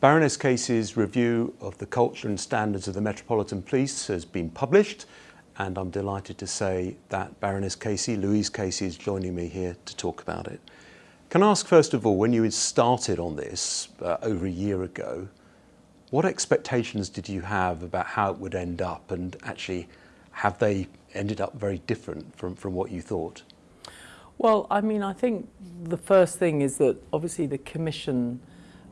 Baroness Casey's review of the culture and standards of the Metropolitan Police has been published and I'm delighted to say that Baroness Casey, Louise Casey, is joining me here to talk about it. Can I ask first of all, when you had started on this uh, over a year ago, what expectations did you have about how it would end up and actually have they ended up very different from, from what you thought? Well, I mean, I think the first thing is that obviously the Commission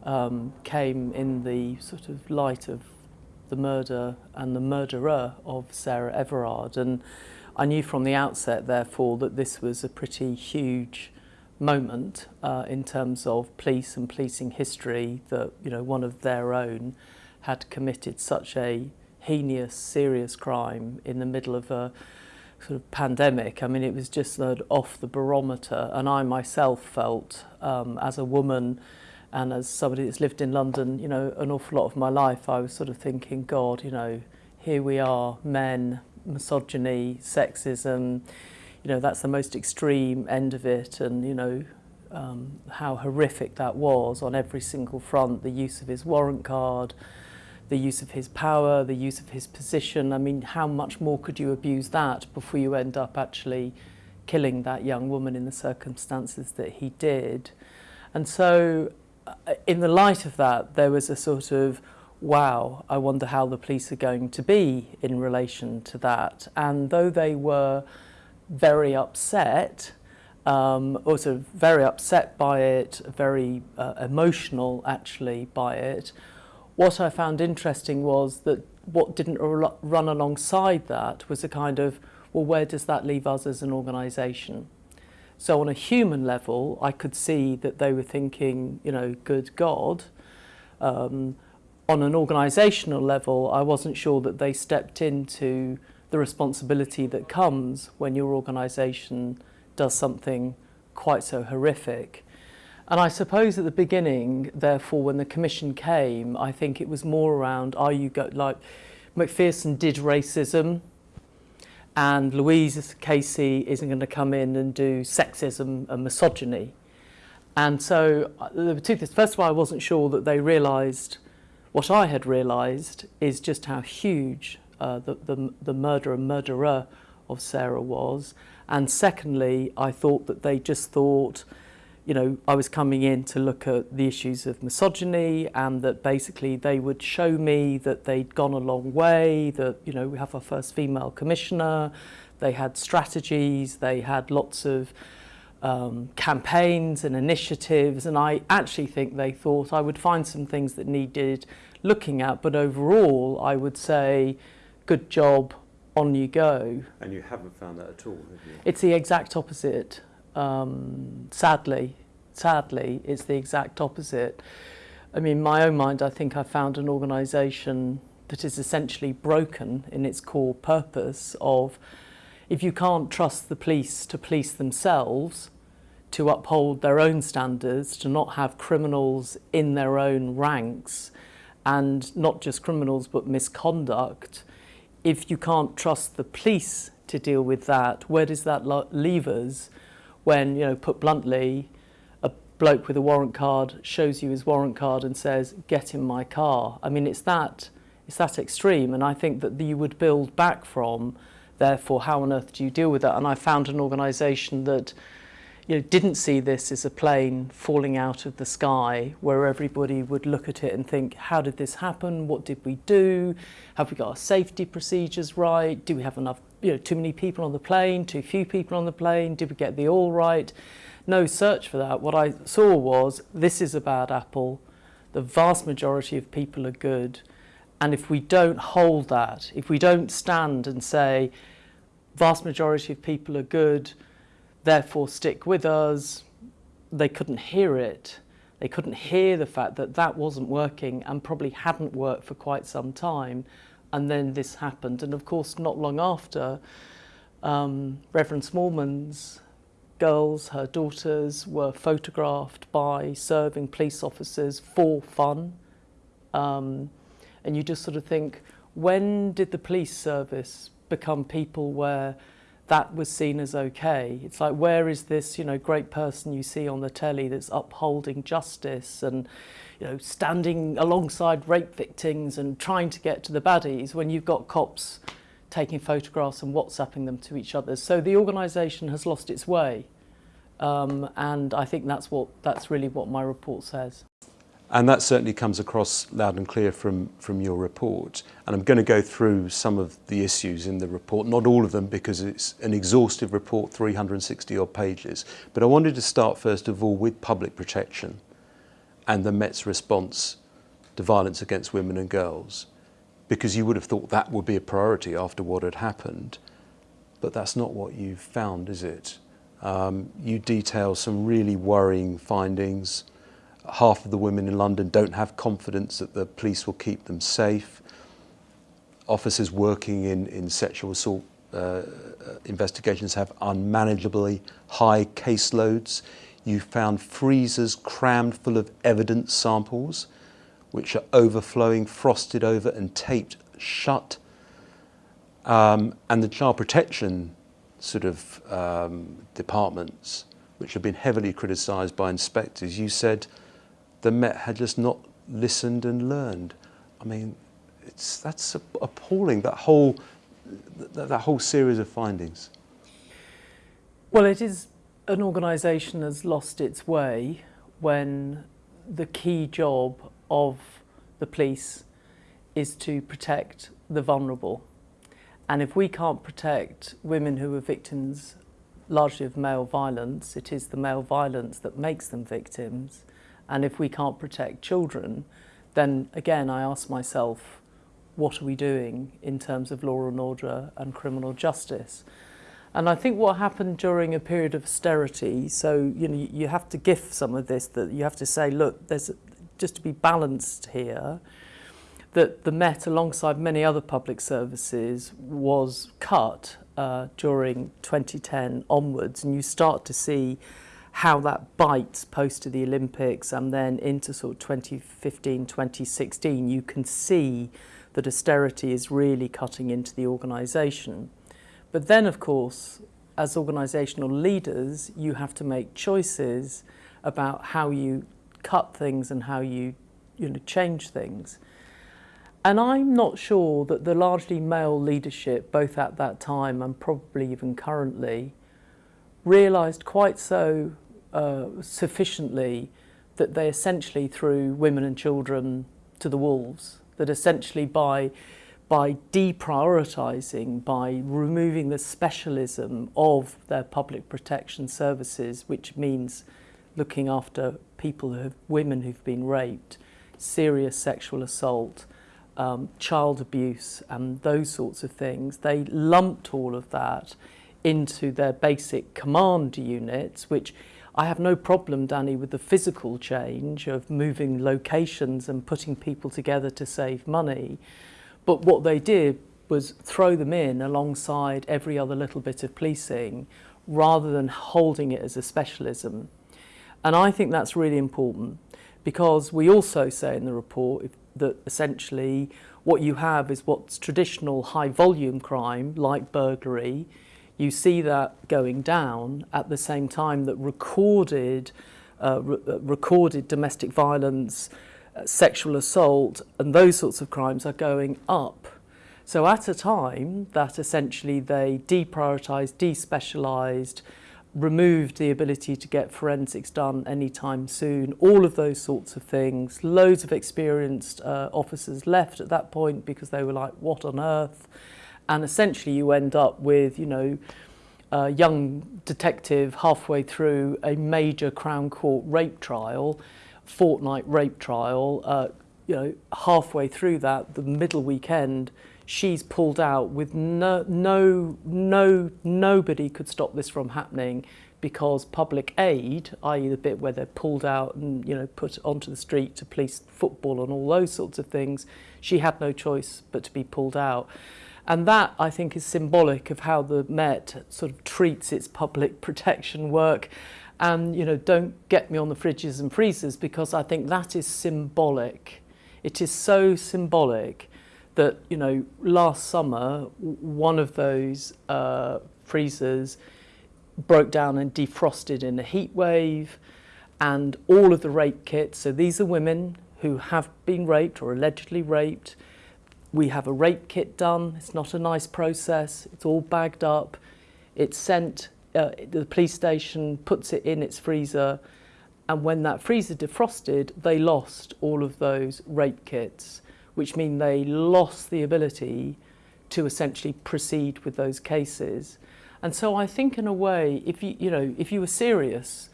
um, came in the sort of light of the murder and the murderer of Sarah Everard. And I knew from the outset therefore that this was a pretty huge moment uh, in terms of police and policing history that you know one of their own had committed such a heinous serious crime in the middle of a sort of pandemic. I mean it was just off the barometer. And I myself felt um, as a woman and as somebody that's lived in London, you know, an awful lot of my life, I was sort of thinking, God, you know, here we are, men, misogyny, sexism, you know, that's the most extreme end of it, and, you know, um, how horrific that was on every single front, the use of his warrant card, the use of his power, the use of his position. I mean, how much more could you abuse that before you end up actually killing that young woman in the circumstances that he did? And so in the light of that, there was a sort of, wow, I wonder how the police are going to be in relation to that. And though they were very upset, um, also very upset by it, very uh, emotional actually by it, what I found interesting was that what didn't run alongside that was a kind of, well, where does that leave us as an organisation? So on a human level, I could see that they were thinking, you know, good God. Um, on an organisational level, I wasn't sure that they stepped into the responsibility that comes when your organisation does something quite so horrific. And I suppose at the beginning, therefore, when the commission came, I think it was more around, are you go like Macpherson did racism, and Louise Casey isn't going to come in and do sexism and misogyny. And so uh, there were two things. First of all, I wasn't sure that they realised what I had realised is just how huge uh, the, the, the murderer and murderer of Sarah was. And secondly, I thought that they just thought you know, I was coming in to look at the issues of misogyny and that basically they would show me that they'd gone a long way, that, you know, we have our first female commissioner, they had strategies, they had lots of um, campaigns and initiatives, and I actually think they thought I would find some things that needed looking at, but overall I would say, good job, on you go. And you haven't found that at all, have you? It's the exact opposite um, sadly, sadly, it's the exact opposite. I mean, in my own mind, I think I found an organisation that is essentially broken in its core purpose of if you can't trust the police to police themselves, to uphold their own standards, to not have criminals in their own ranks, and not just criminals but misconduct, if you can't trust the police to deal with that, where does that leave us? When, you know, put bluntly, a bloke with a warrant card shows you his warrant card and says, get in my car. I mean, it's that, it's that extreme. And I think that you would build back from, therefore, how on earth do you deal with that? And I found an organisation that, you know, didn't see this as a plane falling out of the sky where everybody would look at it and think, how did this happen? What did we do? Have we got our safety procedures right? Do we have enough you know, too many people on the plane, too few people on the plane, did we get the all right? No search for that. What I saw was this is a bad apple. The vast majority of people are good. And if we don't hold that, if we don't stand and say, vast majority of people are good, therefore stick with us, they couldn't hear it. They couldn't hear the fact that that wasn't working and probably hadn't worked for quite some time and then this happened. And of course, not long after, um, Reverend Smallman's girls, her daughters, were photographed by serving police officers for fun. Um, and you just sort of think, when did the police service become people where that was seen as okay? It's like, where is this, you know, great person you see on the telly that's upholding justice and, you know, standing alongside rape victims and trying to get to the baddies when you've got cops taking photographs and WhatsApping them to each other. So the organisation has lost its way. Um, and I think that's what that's really what my report says. And that certainly comes across loud and clear from, from your report. And I'm going to go through some of the issues in the report, not all of them because it's an exhaustive report, 360 odd pages. But I wanted to start first of all with public protection and the Met's response to violence against women and girls. Because you would have thought that would be a priority after what had happened. But that's not what you've found, is it? Um, you detail some really worrying findings half of the women in London don't have confidence that the police will keep them safe. Officers working in, in sexual assault uh, investigations have unmanageably high caseloads. You found freezers crammed full of evidence samples, which are overflowing, frosted over and taped shut. Um, and the child protection sort of um, departments, which have been heavily criticised by inspectors, you said the Met had just not listened and learned. I mean, it's, that's appalling, that whole, that, that whole series of findings. Well, it is an organisation has lost its way when the key job of the police is to protect the vulnerable. And if we can't protect women who are victims largely of male violence, it is the male violence that makes them victims. And if we can't protect children, then again, I ask myself, what are we doing in terms of law and order and criminal justice? And I think what happened during a period of austerity, so you know, you have to gift some of this, that you have to say, look, there's just to be balanced here, that the Met, alongside many other public services, was cut uh, during 2010 onwards, and you start to see how that bites post to the Olympics and then into sort of 2015, 2016, you can see that austerity is really cutting into the organisation. But then, of course, as organisational leaders, you have to make choices about how you cut things and how you, you know, change things. And I'm not sure that the largely male leadership, both at that time and probably even currently, realised quite so uh, sufficiently that they essentially threw women and children to the wolves, that essentially by by deprioritising, by removing the specialism of their public protection services, which means looking after people who have, women who've been raped, serious sexual assault, um, child abuse and those sorts of things, they lumped all of that into their basic command units, which I have no problem, Danny, with the physical change of moving locations and putting people together to save money. But what they did was throw them in alongside every other little bit of policing rather than holding it as a specialism. And I think that's really important because we also say in the report that essentially what you have is what's traditional high volume crime like burglary you see that going down at the same time that recorded, uh, re uh, recorded domestic violence, sexual assault and those sorts of crimes are going up. So at a time that essentially they deprioritised, despecialised, removed the ability to get forensics done anytime soon, all of those sorts of things. Loads of experienced uh, officers left at that point because they were like, what on earth? and essentially you end up with, you know, a young detective halfway through a major Crown Court rape trial, fortnight rape trial, uh, you know, halfway through that, the middle weekend, she's pulled out with no, no, no, nobody could stop this from happening because public aid, i.e. the bit where they're pulled out and you know put onto the street to police football and all those sorts of things, she had no choice but to be pulled out. And that, I think, is symbolic of how the Met sort of treats its public protection work. And, you know, don't get me on the fridges and freezers because I think that is symbolic. It is so symbolic that, you know, last summer, one of those uh, freezers broke down and defrosted in a heat wave and all of the rape kits. So these are women who have been raped or allegedly raped. We have a rape kit done. It's not a nice process. It's all bagged up. It's sent, uh, the police station puts it in its freezer. And when that freezer defrosted, they lost all of those rape kits, which mean they lost the ability to essentially proceed with those cases. And so I think in a way, if you, you know, if you were serious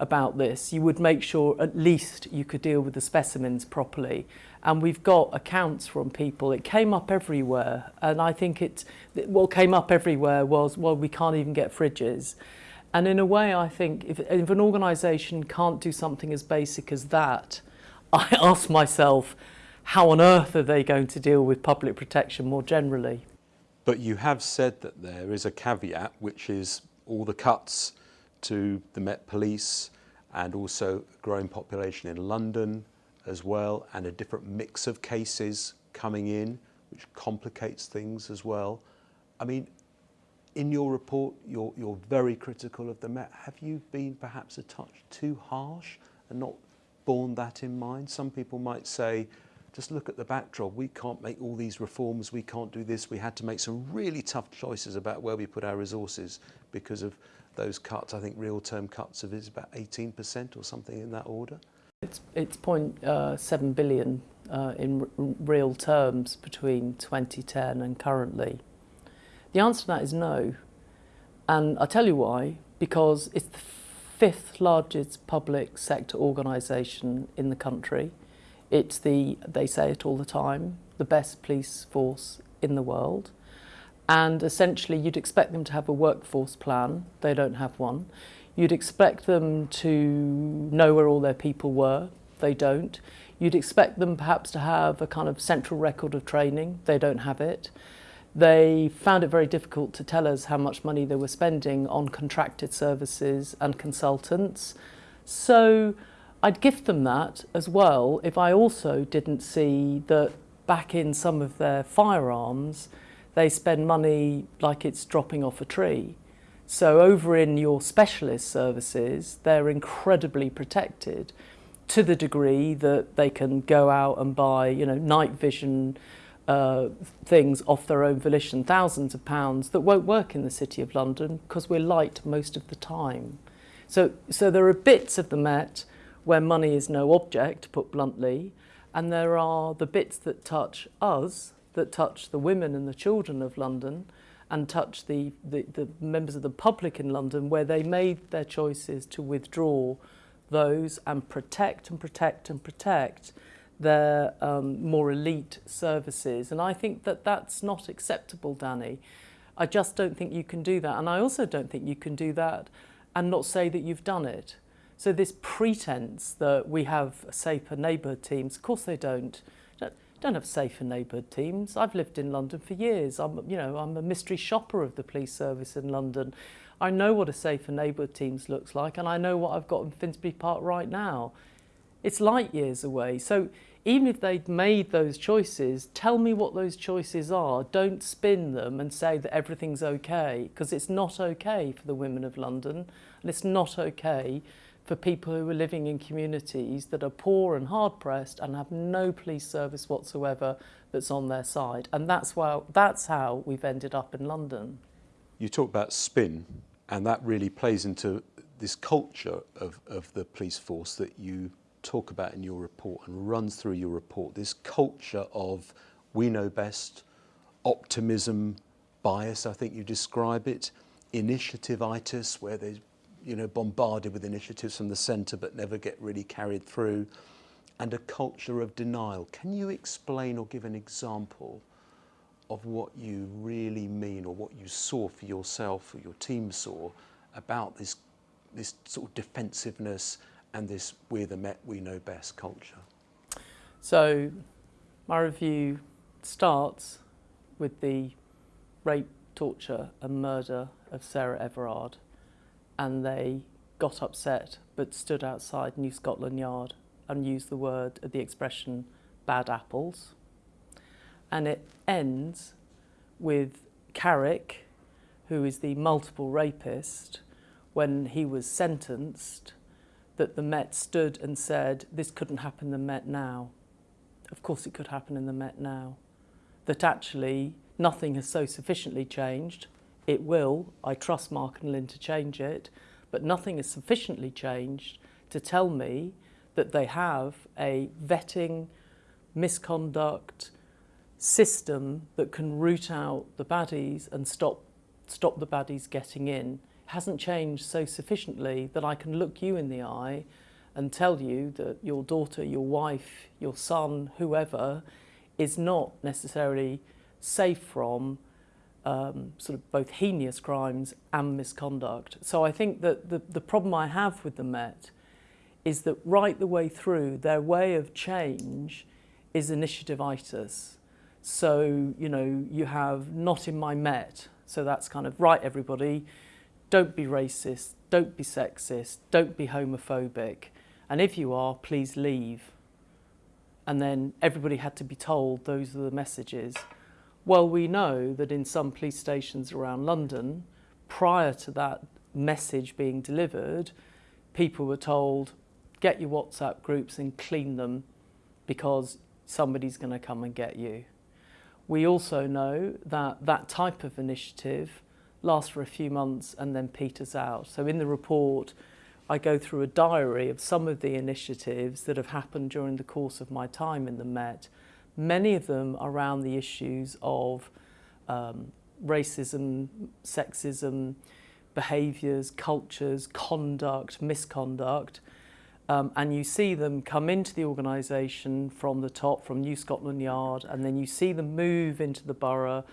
about this, you would make sure at least you could deal with the specimens properly. And we've got accounts from people. It came up everywhere. And I think it, what came up everywhere was, well, we can't even get fridges. And in a way, I think if, if an organisation can't do something as basic as that, I ask myself, how on earth are they going to deal with public protection more generally? But you have said that there is a caveat, which is all the cuts to the Met Police and also a growing population in London as well, and a different mix of cases coming in, which complicates things as well. I mean, in your report, you're, you're very critical of the Met. Have you been perhaps a touch too harsh and not borne that in mind? Some people might say, just look at the backdrop. We can't make all these reforms. We can't do this. We had to make some really tough choices about where we put our resources because of those cuts. I think real term cuts of is about 18% or something in that order. It's, it's 0.7 billion uh, in real terms between 2010 and currently. The answer to that is no. And I'll tell you why. Because it's the fifth largest public sector organisation in the country. It's the, they say it all the time, the best police force in the world. And essentially you'd expect them to have a workforce plan. They don't have one. You'd expect them to know where all their people were. They don't. You'd expect them perhaps to have a kind of central record of training. They don't have it. They found it very difficult to tell us how much money they were spending on contracted services and consultants. So I'd gift them that as well if I also didn't see that back in some of their firearms, they spend money like it's dropping off a tree. So over in your specialist services, they're incredibly protected to the degree that they can go out and buy, you know, night vision uh, things off their own volition, thousands of pounds that won't work in the City of London because we're light most of the time. So, so there are bits of the Met where money is no object, put bluntly, and there are the bits that touch us, that touch the women and the children of London and touch the, the, the members of the public in London where they made their choices to withdraw those and protect and protect and protect their um, more elite services. And I think that that's not acceptable, Danny. I just don't think you can do that. And I also don't think you can do that and not say that you've done it. So this pretense that we have safer neighbour teams, of course they don't don't have safe and neighbourhood teams. I've lived in London for years. I'm, you know, I'm a mystery shopper of the police service in London. I know what a safe and neighbourhood teams looks like, and I know what I've got in Finsbury Park right now. It's light years away. So even if they'd made those choices, tell me what those choices are. Don't spin them and say that everything's okay, because it's not okay for the women of London, and it's not okay for people who are living in communities that are poor and hard pressed and have no police service whatsoever that's on their side. And that's, why, that's how we've ended up in London. You talk about spin, and that really plays into this culture of, of the police force that you talk about in your report and runs through your report. This culture of we know best, optimism, bias, I think you describe it, initiative-itis, where there's you know, bombarded with initiatives from the centre but never get really carried through, and a culture of denial. Can you explain or give an example of what you really mean or what you saw for yourself or your team saw about this, this sort of defensiveness and this we're the Met, we know best culture? So my review starts with the rape, torture and murder of Sarah Everard and they got upset but stood outside New Scotland Yard and used the word, the expression, bad apples. And it ends with Carrick, who is the multiple rapist, when he was sentenced, that the Met stood and said this couldn't happen in the Met now. Of course it could happen in the Met now. That actually nothing has so sufficiently changed. It will, I trust Mark and Lynne to change it, but nothing has sufficiently changed to tell me that they have a vetting, misconduct system that can root out the baddies and stop stop the baddies getting in. It hasn't changed so sufficiently that I can look you in the eye and tell you that your daughter, your wife, your son, whoever, is not necessarily safe from um, sort of both heinous crimes and misconduct. So I think that the, the problem I have with the Met is that right the way through, their way of change is initiativeitis. So, you know, you have not in my Met, so that's kind of right everybody, don't be racist, don't be sexist, don't be homophobic, and if you are, please leave. And then everybody had to be told those are the messages. Well, we know that in some police stations around London, prior to that message being delivered, people were told, get your WhatsApp groups and clean them because somebody's going to come and get you. We also know that that type of initiative lasts for a few months and then peters out. So in the report, I go through a diary of some of the initiatives that have happened during the course of my time in the Met. Many of them around the issues of um, racism, sexism, behaviours, cultures, conduct, misconduct. Um, and you see them come into the organisation from the top, from New Scotland Yard, and then you see them move into the borough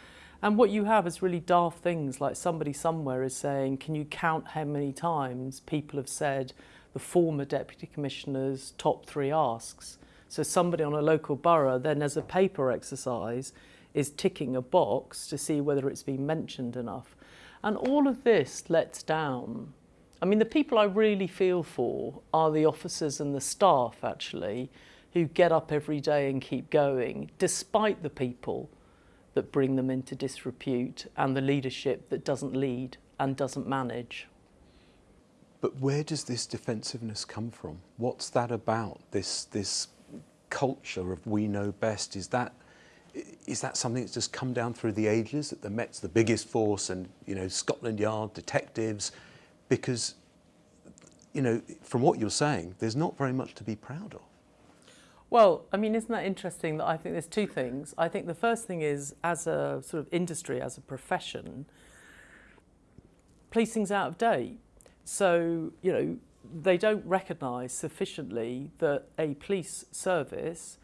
and what you have is really daft things like somebody somewhere is saying, can you count how many times people have said the former Deputy Commissioner's top three asks? So somebody on a local borough then as a paper exercise is ticking a box to see whether it's been mentioned enough. And all of this lets down. I mean, the people I really feel for are the officers and the staff, actually, who get up every day and keep going, despite the people that bring them into disrepute and the leadership that doesn't lead and doesn't manage. But where does this defensiveness come from? What's that about? This this culture of we know best is that is that something that's just come down through the ages that the Met's the biggest force and you know Scotland Yard detectives because you know from what you're saying there's not very much to be proud of. Well, I mean, isn't that interesting that I think there's two things. I think the first thing is, as a sort of industry, as a profession, policing's out of date. So, you know, they don't recognise sufficiently that a police service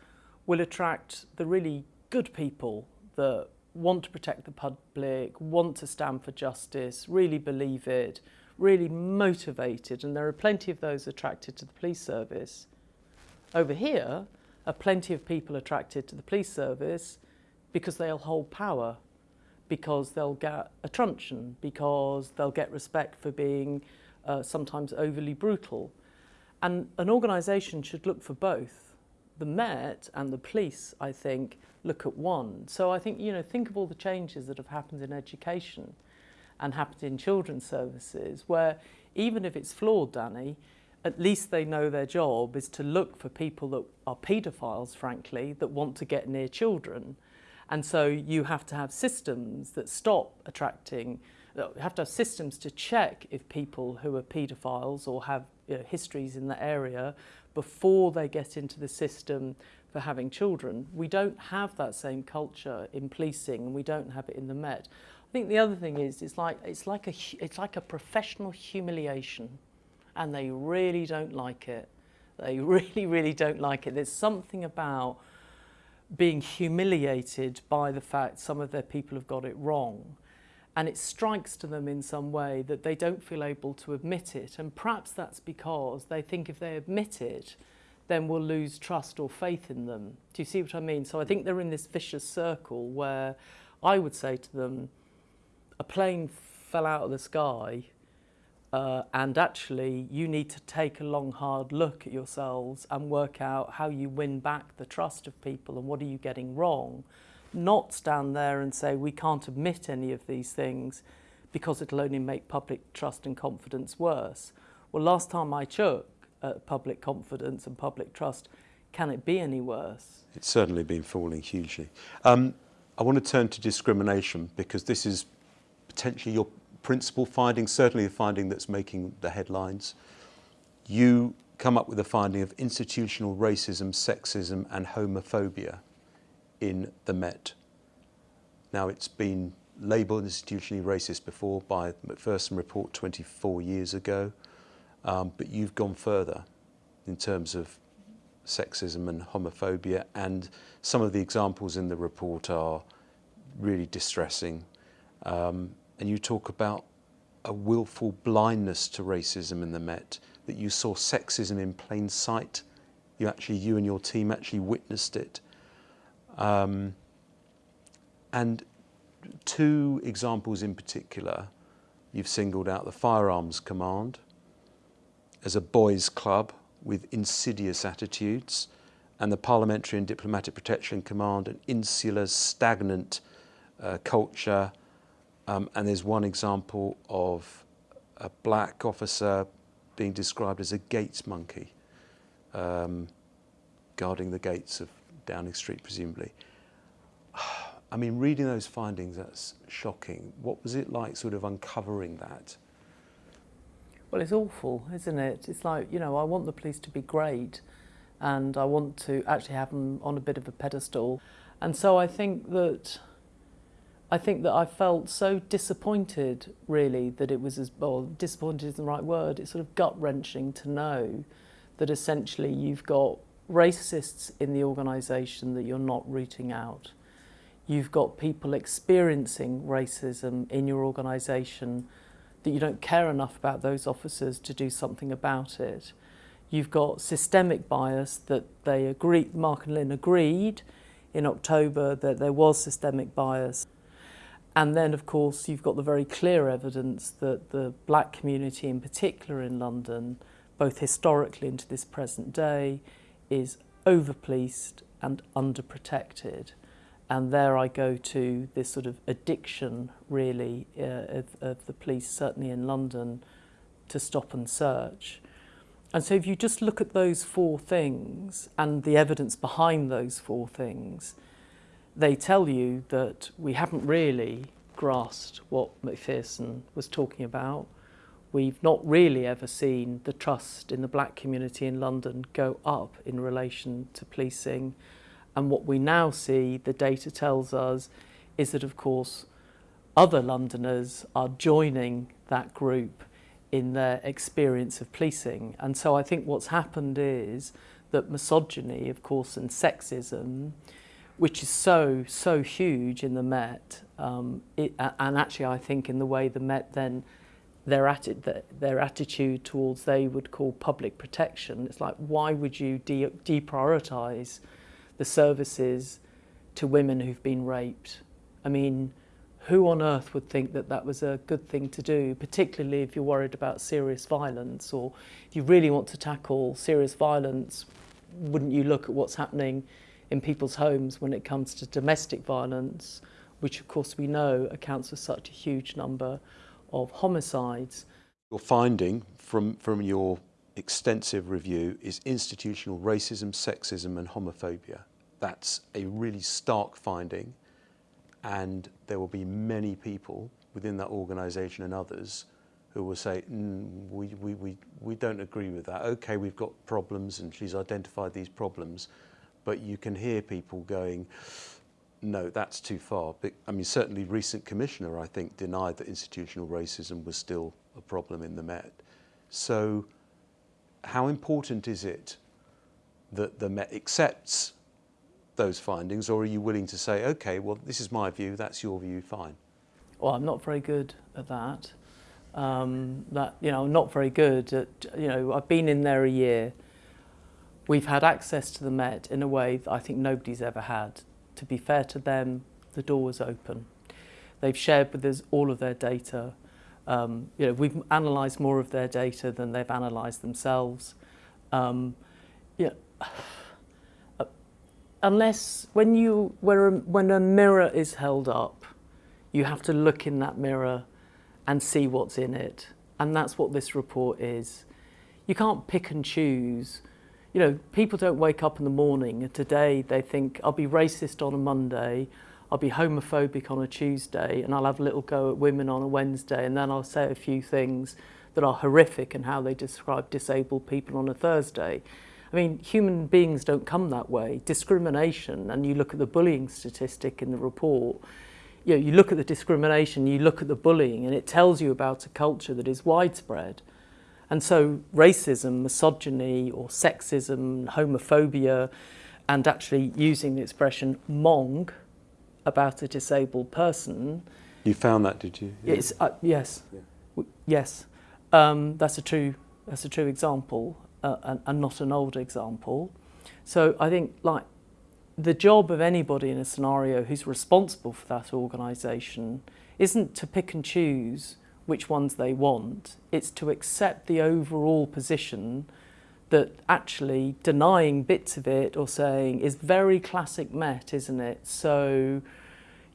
will attract the really good people that want to protect the public, want to stand for justice, really believe it, really motivated, and there are plenty of those attracted to the police service. Over here are plenty of people attracted to the police service because they'll hold power, because they'll get a truncheon, because they'll get respect for being uh, sometimes overly brutal. And an organisation should look for both. The Met and the police, I think, look at one. So I think, you know, think of all the changes that have happened in education and happened in children's services, where even if it's flawed, Danny, at least they know their job is to look for people that are paedophiles, frankly, that want to get near children. And so you have to have systems that stop attracting, have to have systems to check if people who are paedophiles or have you know, histories in the area before they get into the system for having children. We don't have that same culture in policing and we don't have it in the Met. I think the other thing is it's like, it's like, a, it's like a professional humiliation and they really don't like it. They really, really don't like it. There's something about being humiliated by the fact some of their people have got it wrong. And it strikes to them in some way that they don't feel able to admit it. And perhaps that's because they think if they admit it, then we'll lose trust or faith in them. Do you see what I mean? So I think they're in this vicious circle where I would say to them, a plane fell out of the sky uh, and actually you need to take a long hard look at yourselves and work out how you win back the trust of people and what are you getting wrong not stand there and say we can't admit any of these things because it'll only make public trust and confidence worse well last time I took at public confidence and public trust. Can it be any worse? It's certainly been falling hugely. Um, I want to turn to discrimination because this is potentially your principal finding, certainly a finding that's making the headlines. You come up with a finding of institutional racism, sexism and homophobia in the Met. Now it's been labelled institutionally racist before by the Macpherson report 24 years ago, um, but you've gone further in terms of sexism and homophobia and some of the examples in the report are really distressing. Um, and you talk about a willful blindness to racism in the Met, that you saw sexism in plain sight. You actually, you and your team actually witnessed it. Um, and two examples in particular, you've singled out the Firearms Command as a boys' club with insidious attitudes, and the Parliamentary and Diplomatic Protection Command, an insular, stagnant uh, culture. Um, and there's one example of a black officer being described as a gates monkey, um, guarding the gates of Downing Street, presumably. I mean, reading those findings, that's shocking. What was it like sort of uncovering that? Well, it's awful, isn't it? It's like, you know, I want the police to be great and I want to actually have them on a bit of a pedestal. And so I think that I think that I felt so disappointed, really, that it was as well. Disappointed is the right word. It's sort of gut wrenching to know that essentially you've got racists in the organisation that you're not rooting out. You've got people experiencing racism in your organisation that you don't care enough about those officers to do something about it. You've got systemic bias that they agree, Mark and Lynne agreed in October that there was systemic bias. And then, of course, you've got the very clear evidence that the black community in particular in London, both historically and to this present day, is over-policed and underprotected. And there I go to this sort of addiction, really, uh, of, of the police, certainly in London, to stop and search. And so if you just look at those four things and the evidence behind those four things, they tell you that we haven't really grasped what Macpherson was talking about. We've not really ever seen the trust in the black community in London go up in relation to policing. And what we now see, the data tells us, is that of course other Londoners are joining that group in their experience of policing. And so I think what's happened is that misogyny, of course, and sexism, which is so, so huge in the Met, um, it, and actually I think in the way the Met then, their, atti their attitude towards they would call public protection, it's like, why would you de deprioritise the services to women who've been raped. I mean, who on earth would think that that was a good thing to do, particularly if you're worried about serious violence or if you really want to tackle serious violence, wouldn't you look at what's happening in people's homes when it comes to domestic violence, which of course we know accounts for such a huge number of homicides. Your finding from, from your extensive review is institutional racism, sexism and homophobia. That's a really stark finding and there will be many people within that organisation and others who will say, mm, we, we, we, we don't agree with that. Okay, we've got problems and she's identified these problems, but you can hear people going, no, that's too far. But, I mean, certainly recent commissioner, I think, denied that institutional racism was still a problem in the Met. So how important is it that the Met accepts those findings or are you willing to say, okay, well, this is my view, that's your view, fine? Well, I'm not very good at that. Um, that, you know, I'm not very good at, you know, I've been in there a year. We've had access to the Met in a way that I think nobody's ever had. To be fair to them, the door was open. They've shared with us all of their data. Um, you know, we've analysed more of their data than they've analysed themselves. Um, yeah, unless when you where a, when a mirror is held up, you have to look in that mirror and see what's in it, and that's what this report is. you can't pick and choose. You know, people don't wake up in the morning today they think, I'll be racist on a Monday, I'll be homophobic on a Tuesday, and I'll have a little go at women on a Wednesday, and then I'll say a few things that are horrific and how they describe disabled people on a Thursday. I mean, human beings don't come that way. Discrimination, and you look at the bullying statistic in the report, you, know, you look at the discrimination, you look at the bullying, and it tells you about a culture that is widespread. And so racism, misogyny, or sexism, homophobia, and actually using the expression mong about a disabled person. You found that, did you? Yeah. It's, uh, yes. Yeah. Yes. Um, that's a true that's a true example uh, and, and not an old example. So I think like the job of anybody in a scenario who's responsible for that organisation isn't to pick and choose which ones they want. It's to accept the overall position that actually denying bits of it or saying is very classic Met, isn't it? So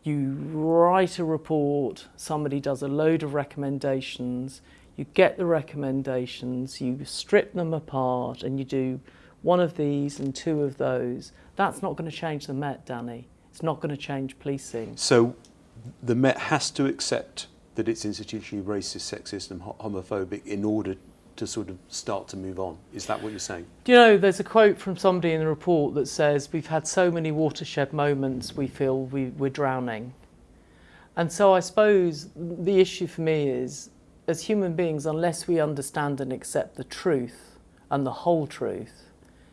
you write a report, somebody does a load of recommendations, you get the recommendations, you strip them apart and you do one of these and two of those. That's not going to change the Met, Danny. It's not going to change policing. So the Met has to accept that it's institutionally racist, sexist and homophobic in order to sort of start to move on. Is that what you're saying? Do you know, there's a quote from somebody in the report that says, we've had so many watershed moments we feel we, we're drowning. And so I suppose the issue for me is as human beings, unless we understand and accept the truth and the whole truth,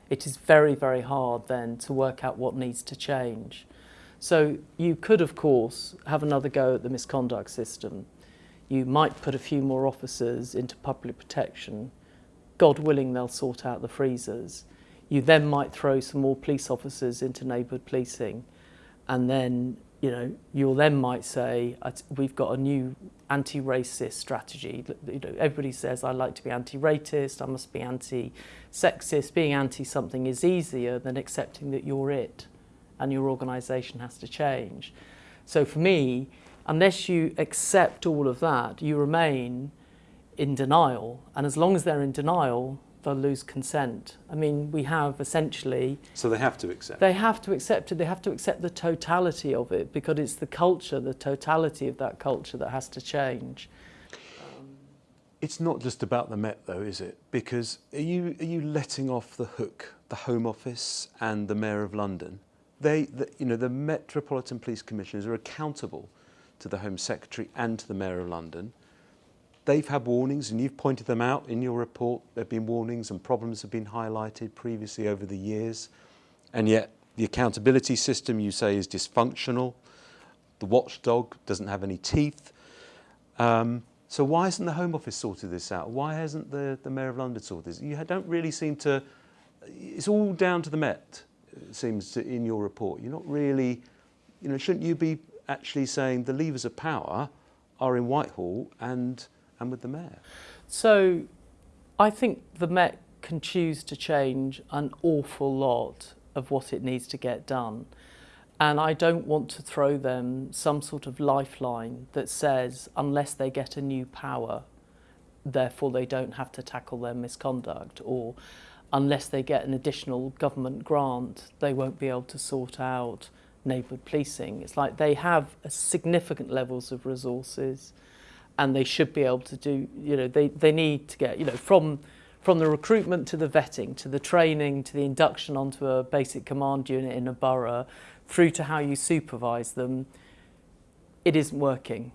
it is very, very hard then to work out what needs to change. So you could, of course, have another go at the misconduct system. You might put a few more officers into public protection. God willing, they'll sort out the freezers. You then might throw some more police officers into neighbourhood policing. And then, you know, you'll then might say, we've got a new anti-racist strategy. You know, everybody says I like to be anti-racist, I must be anti-sexist. Being anti something is easier than accepting that you're it and your organisation has to change. So for me, unless you accept all of that, you remain in denial. And as long as they're in denial, they'll lose consent. I mean, we have essentially... So they have to accept They have to accept it. They have to accept the totality of it because it's the culture, the totality of that culture that has to change. It's not just about the Met though, is it? Because are you, are you letting off the hook the Home Office and the Mayor of London? They, the, you know, the Metropolitan Police Commissioners are accountable to the Home Secretary and to the Mayor of London. They've had warnings and you've pointed them out in your report. There have been warnings and problems have been highlighted previously over the years. And yet the accountability system you say is dysfunctional. The watchdog doesn't have any teeth. Um, so why hasn't the Home Office sorted this out? Why hasn't the, the Mayor of London sorted this? You don't really seem to, it's all down to the Met, it seems to, in your report. You're not really, you know, shouldn't you be actually saying the levers of power are in Whitehall and and with the Mayor? So I think the Met can choose to change an awful lot of what it needs to get done. And I don't want to throw them some sort of lifeline that says unless they get a new power, therefore they don't have to tackle their misconduct or unless they get an additional government grant, they won't be able to sort out neighbourhood policing. It's like they have significant levels of resources and they should be able to do, you know, they, they need to get, you know, from, from the recruitment to the vetting, to the training, to the induction onto a basic command unit in a borough, through to how you supervise them, it isn't working.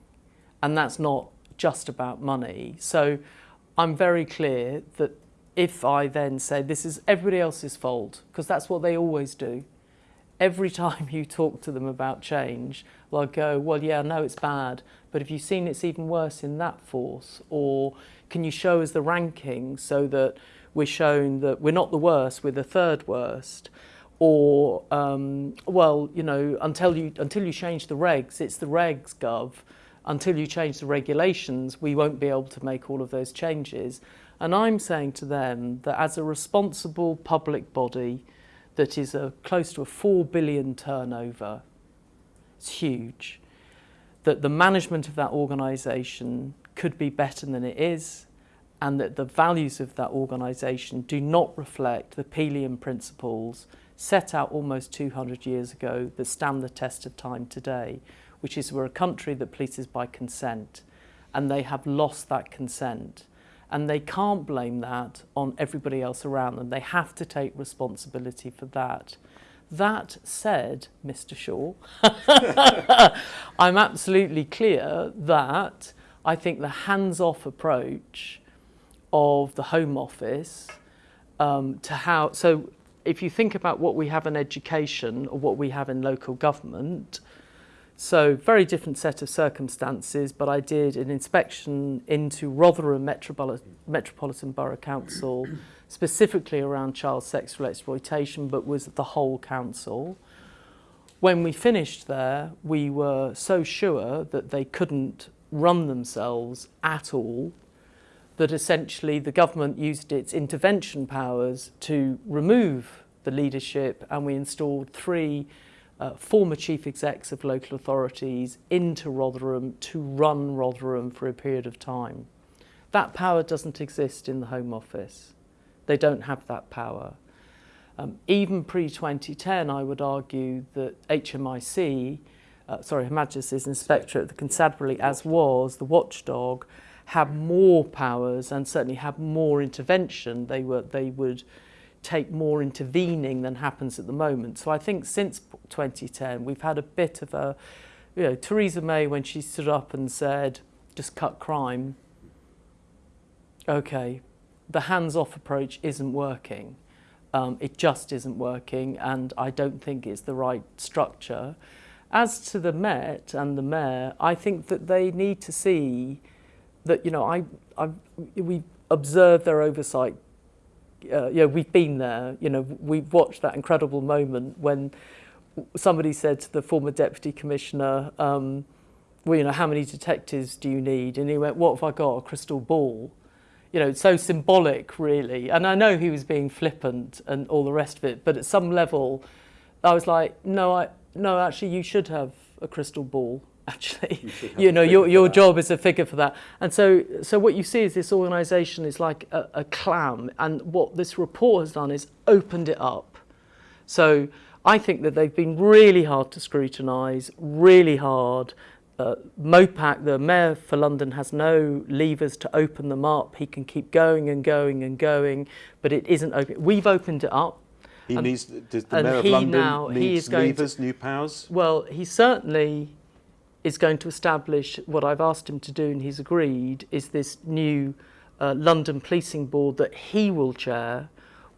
And that's not just about money. So I'm very clear that if I then say this is everybody else's fault, because that's what they always do, every time you talk to them about change, they'll go, well, yeah, no, it's bad, but have you seen it's even worse in that force? Or can you show us the ranking so that we're shown that we're not the worst, we're the third worst? Or, um, well, you know, until you, until you change the regs, it's the regs, Gov. Until you change the regulations, we won't be able to make all of those changes. And I'm saying to them that as a responsible public body that is a, close to a 4 billion turnover, it's huge, that the management of that organisation could be better than it is and that the values of that organisation do not reflect the Peelian principles set out almost 200 years ago that stand the test of time today, which is we're a country that polices by consent and they have lost that consent and they can't blame that on everybody else around them. They have to take responsibility for that. That said, Mr Shaw, I'm absolutely clear that I think the hands-off approach of the Home Office um, to how, so if you think about what we have in education or what we have in local government, so very different set of circumstances, but I did an inspection into Rotherham Metropolitan, Metropolitan Borough Council, specifically around child sexual exploitation, but was the whole council. When we finished there, we were so sure that they couldn't run themselves at all that essentially the government used its intervention powers to remove the leadership and we installed three uh, former chief execs of local authorities into Rotherham to run Rotherham for a period of time. That power doesn't exist in the Home Office. They don't have that power. Um, even pre-2010, I would argue that HMIC, uh, sorry, Her Majesty's Inspectorate of the Constabulary, as was the watchdog, had more powers and certainly had more intervention. They were they would take more intervening than happens at the moment. So I think since 2010 we've had a bit of a you know Theresa May when she stood up and said just cut crime. Okay, the hands-off approach isn't working. Um, it just isn't working and I don't think it's the right structure. As to the Met and the Mayor, I think that they need to see that you know I, I we observe their oversight. Uh, know, we've been there. You know, we've watched that incredible moment when somebody said to the former deputy commissioner, um, "Well, you know, how many detectives do you need?" And he went, "What have I got? A crystal ball." You know, it's so symbolic, really. And I know he was being flippant and all the rest of it, but at some level, I was like, "No, I no, actually, you should have a crystal ball." Actually. You, you know, your, your job is a figure for that. And so, so what you see is this organisation is like a, a clam, and what this report has done is opened it up. So I think that they've been really hard to scrutinise, really hard. Uh, Mopac, the mayor for London, has no levers to open them up. He can keep going and going and going, but it isn't open. We've opened it up. He needs, does the mayor of London now, needs levers, to, new powers? Well, he certainly is going to establish what I've asked him to do and he's agreed is this new uh, London Policing Board that he will chair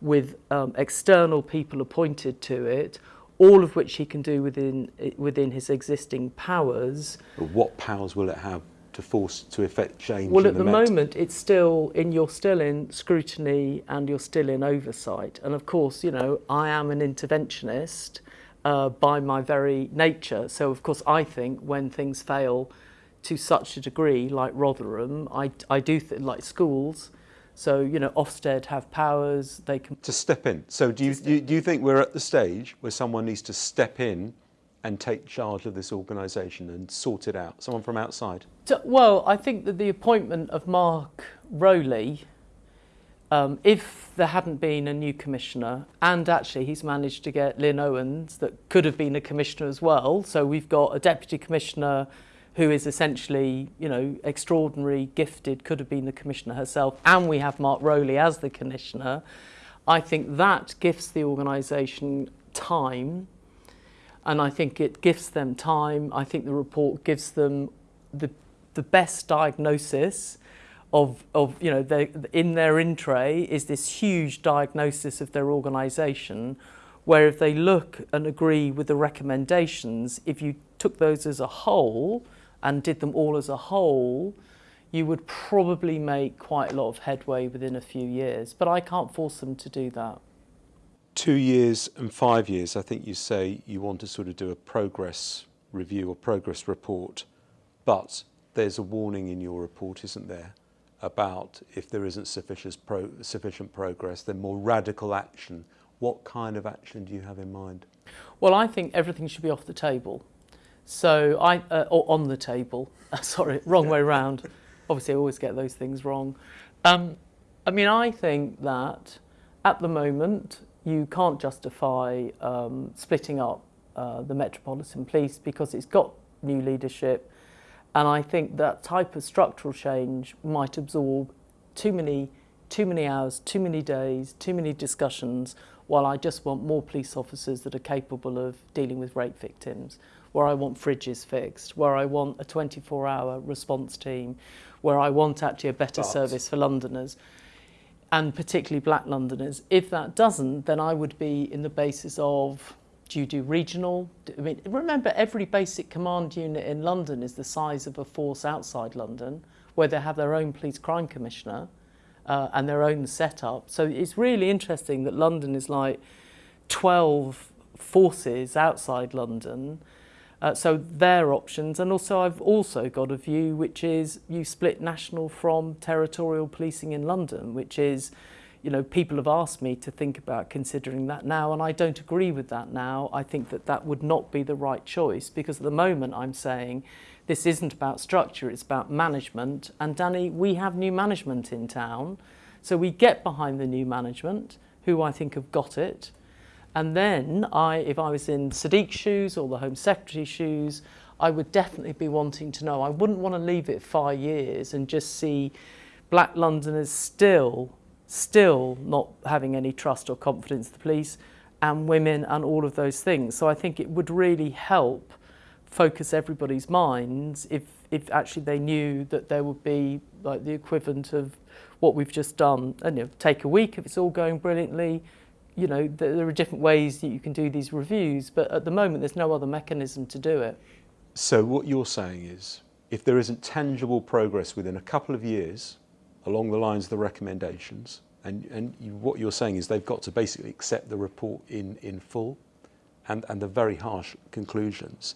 with um, external people appointed to it, all of which he can do within, within his existing powers. But what powers will it have to force to effect change? Well, at the, the moment, it's still in you're still in scrutiny and you're still in oversight. And of course, you know, I am an interventionist. Uh, by my very nature. So of course I think when things fail to such a degree, like Rotherham, I, I do think like schools, so you know Ofsted have powers, they can... To step in. So do you, do you, do you think we're at the stage where someone needs to step in and take charge of this organisation and sort it out? Someone from outside? Well, I think that the appointment of Mark Rowley um, if there hadn't been a new commissioner, and actually he's managed to get Lynne Owens, that could have been a commissioner as well. So we've got a deputy commissioner who is essentially, you know, extraordinary, gifted, could have been the commissioner herself, and we have Mark Rowley as the commissioner. I think that gives the organisation time, and I think it gives them time. I think the report gives them the, the best diagnosis of, of you know, in their in tray is this huge diagnosis of their organisation, where if they look and agree with the recommendations, if you took those as a whole and did them all as a whole, you would probably make quite a lot of headway within a few years. But I can't force them to do that. Two years and five years, I think you say you want to sort of do a progress review or progress report, but there's a warning in your report, isn't there, about if there isn't sufficient, pro sufficient progress, then more radical action. What kind of action do you have in mind? Well, I think everything should be off the table. So I, uh, or on the table, sorry, wrong way round. Obviously, I always get those things wrong. Um, I mean, I think that at the moment you can't justify um, splitting up uh, the Metropolitan Police because it's got new leadership. And I think that type of structural change might absorb too many, too many hours, too many days, too many discussions, while I just want more police officers that are capable of dealing with rape victims, where I want fridges fixed, where I want a 24-hour response team, where I want actually a better but. service for Londoners and particularly black Londoners. If that doesn't, then I would be in the basis of do you do regional? I mean, remember every basic command unit in London is the size of a force outside London, where they have their own police crime commissioner uh, and their own setup. So it's really interesting that London is like 12 forces outside London. Uh, so their options, and also I've also got a view which is you split national from territorial policing in London, which is, you know, people have asked me to think about considering that now, and I don't agree with that now. I think that that would not be the right choice because at the moment I'm saying this isn't about structure, it's about management. And Danny, we have new management in town, so we get behind the new management, who I think have got it. And then I, if I was in Sadiq's shoes or the Home Secretary's shoes, I would definitely be wanting to know. I wouldn't want to leave it five years and just see black Londoners still, still not having any trust or confidence in the police and women and all of those things. So I think it would really help focus everybody's minds if, if actually they knew that there would be like the equivalent of what we've just done. And you know, take a week if it's all going brilliantly, you know, there, are different ways that you can do these reviews, but at the moment there's no other mechanism to do it. So what you're saying is, if there isn't tangible progress within a couple of years along the lines of the recommendations, and, and you, what you're saying is they've got to basically accept the report in, in full and, and the very harsh conclusions,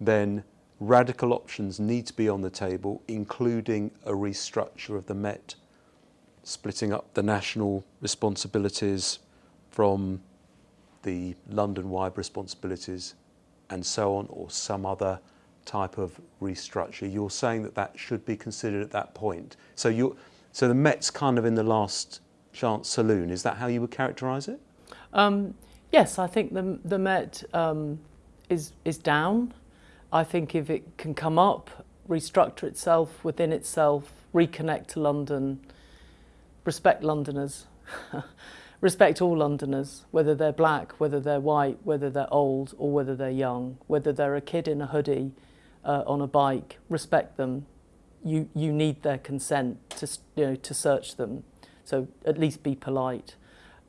then radical options need to be on the table, including a restructure of the Met, splitting up the national responsibilities from the London-wide responsibilities and so on, or some other type of restructure. You're saying that that should be considered at that point. So you, so the Met's kind of in the last chance saloon. Is that how you would characterise it? Um, yes, I think the, the Met um, is, is down. I think if it can come up, restructure itself within itself, reconnect to London, respect Londoners, respect all Londoners, whether they're black, whether they're white, whether they're old or whether they're young, whether they're a kid in a hoodie uh, on a bike, respect them. You, you need their consent to, you know, to search them. So at least be polite.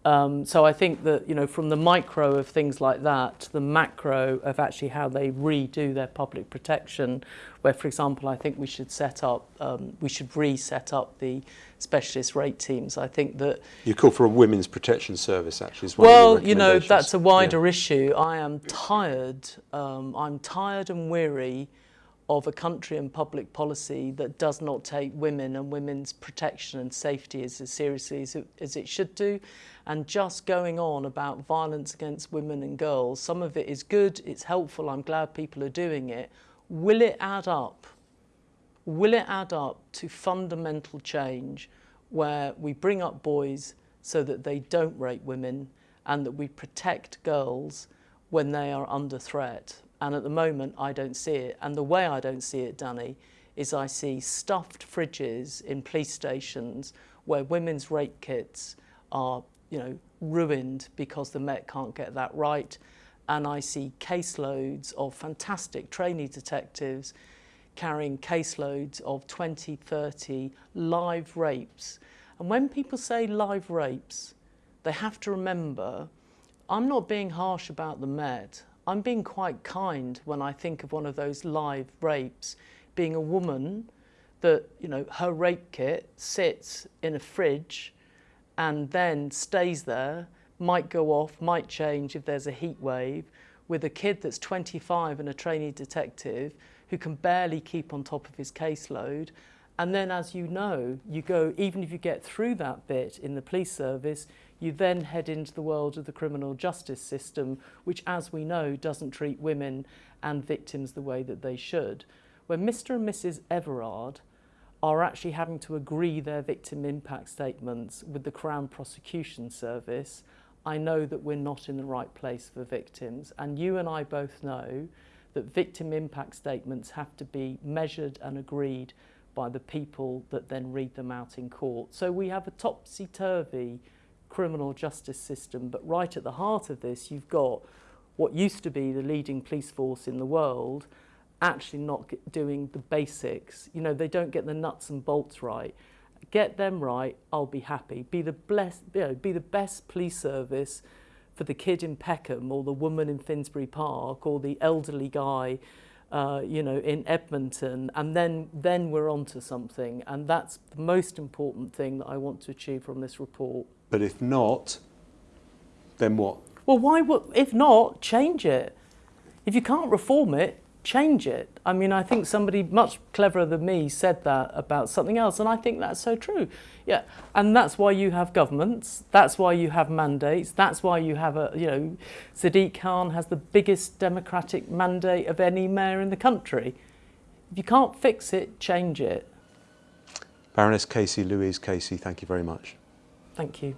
Um, so I think that, you know, from the micro of things like that to the macro of actually how they redo their public protection, where, for example, I think we should set up, um, we should reset up the specialist rape teams. I think that You call for a women's protection service, actually. Is one well, you know, that's a wider Yeah. issue. I am tired. Um, I'm tired and weary of a country and public policy that does not take women and women's protection and safety as, as seriously as it, as it should do, and just going on about violence against women and girls. Some of it is good. It's helpful. I'm glad people are doing it. Will it add up? will it add up to fundamental change where we bring up boys so that they don't rape women and that we protect girls when they are under threat? And at the moment, I don't see it. And the way I don't see it, Danny, is I see stuffed fridges in police stations where women's rape kits are, you know, ruined because the Met can't get that right. And I see caseloads of fantastic trainee detectives carrying caseloads of 20, 30 live rapes. And when people say live rapes, they have to remember I'm not being harsh about the Met. I'm being quite kind when I think of one of those live rapes being a woman that, you know, her rape kit sits in a fridge and then stays there, might go off, might change if there's a heat wave, with a kid that's 25 and a trainee detective who can barely keep on top of his caseload. And then, as you know, you go, even if you get through that bit in the police service, you then head into the world of the criminal justice system, which, as we know, doesn't treat women and victims the way that they should. Where Mr and Mrs Everard are actually having to agree their victim impact statements with the Crown Prosecution Service, I know that we're not in the right place for victims. And you and I both know that victim impact statements have to be measured and agreed by the people that then read them out in court. So we have a topsy-turvy criminal justice system, but right at the heart of this, you've got what used to be the leading police force in the world actually not doing the basics. You know, they don't get the nuts and bolts right. Get them right, I'll be happy. Be the, blessed, you know, be the best police service for the kid in Peckham or the woman in Finsbury Park or the elderly guy uh, you know, in Edmonton, and then, then we're on to something. And that's the most important thing that I want to achieve from this report. But if not, then what? Well, why would, if not, change it. If you can't reform it, change it. I mean, I think somebody much cleverer than me said that about something else, and I think that's so true. Yeah, and that's why you have governments. That's why you have mandates. That's why you have a, you know, Sadiq Khan has the biggest democratic mandate of any mayor in the country. If you can't fix it, change it. Baroness Casey, Louise Casey, thank you very much. Thank you.